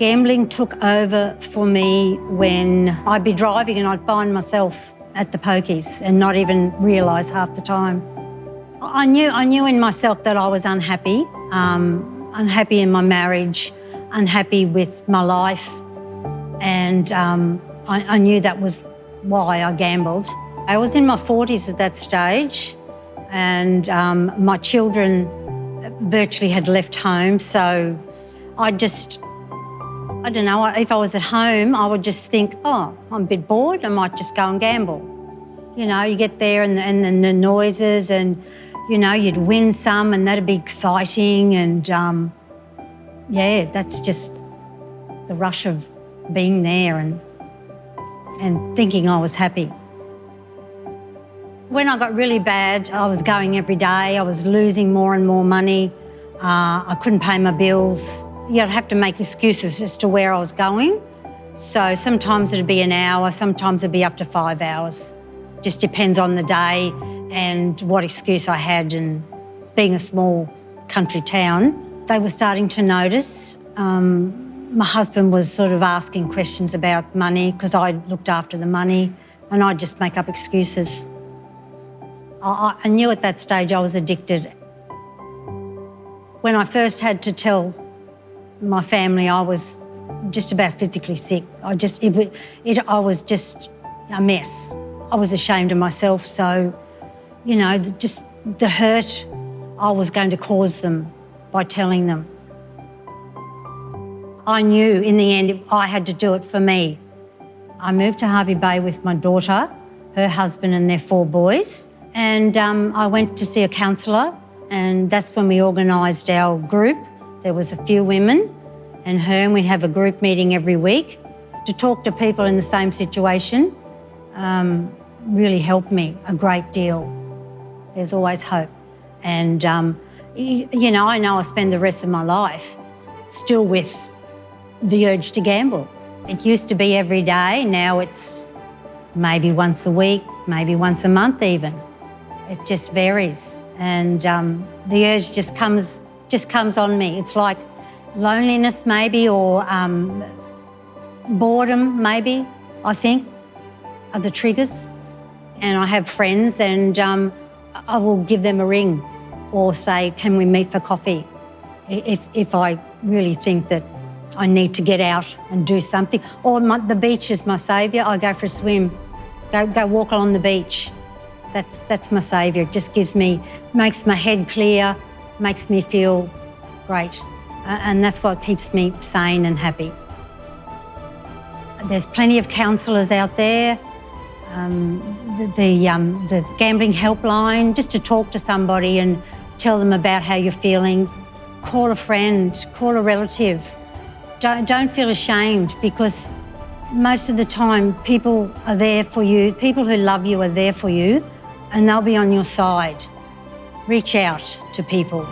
Gambling took over for me when I'd be driving and I'd find myself at the pokies and not even realise half the time. I knew, I knew in myself that I was unhappy, um, unhappy in my marriage, unhappy with my life, and um, I, I knew that was why I gambled. I was in my 40s at that stage, and um, my children virtually had left home, so I just, I don't know, if I was at home, I would just think, oh, I'm a bit bored, I might just go and gamble. You know, you get there and, and, and the noises and, you know, you'd win some and that'd be exciting and, um, yeah, that's just the rush of being there and, and thinking I was happy. When I got really bad, I was going every day. I was losing more and more money. Uh, I couldn't pay my bills. You'd have to make excuses as to where I was going. So sometimes it'd be an hour, sometimes it'd be up to five hours. Just depends on the day and what excuse I had and being a small country town. They were starting to notice. Um, my husband was sort of asking questions about money because I looked after the money and I'd just make up excuses. I, I knew at that stage I was addicted. When I first had to tell my family I was just about physically sick, I just, it, it, I was just a mess. I was ashamed of myself, so, you know, just the hurt I was going to cause them by telling them. I knew in the end I had to do it for me. I moved to Hervey Bay with my daughter, her husband and their four boys, and um, I went to see a counsellor and that's when we organised our group. There was a few women and her and we have a group meeting every week to talk to people in the same situation um, really helped me a great deal. There's always hope. And, um, you know, I know I spend the rest of my life still with the urge to gamble. It used to be every day, now it's maybe once a week, maybe once a month even. It just varies. And um, the urge just comes, just comes on me. It's like loneliness maybe or um, boredom maybe, I think, are the triggers. And I have friends and um, I will give them a ring or say, can we meet for coffee? If, if I really think that I need to get out and do something. Or my, the beach is my saviour. I go for a swim, go, go walk along the beach. That's, that's my saviour. It just gives me, makes my head clear, makes me feel great. Uh, and that's what keeps me sane and happy. There's plenty of counsellors out there. Um, the, the, um, the gambling helpline, just to talk to somebody and tell them about how you're feeling. Call a friend, call a relative. Don't, don't feel ashamed because most of the time people are there for you. People who love you are there for you and they'll be on your side. Reach out to people.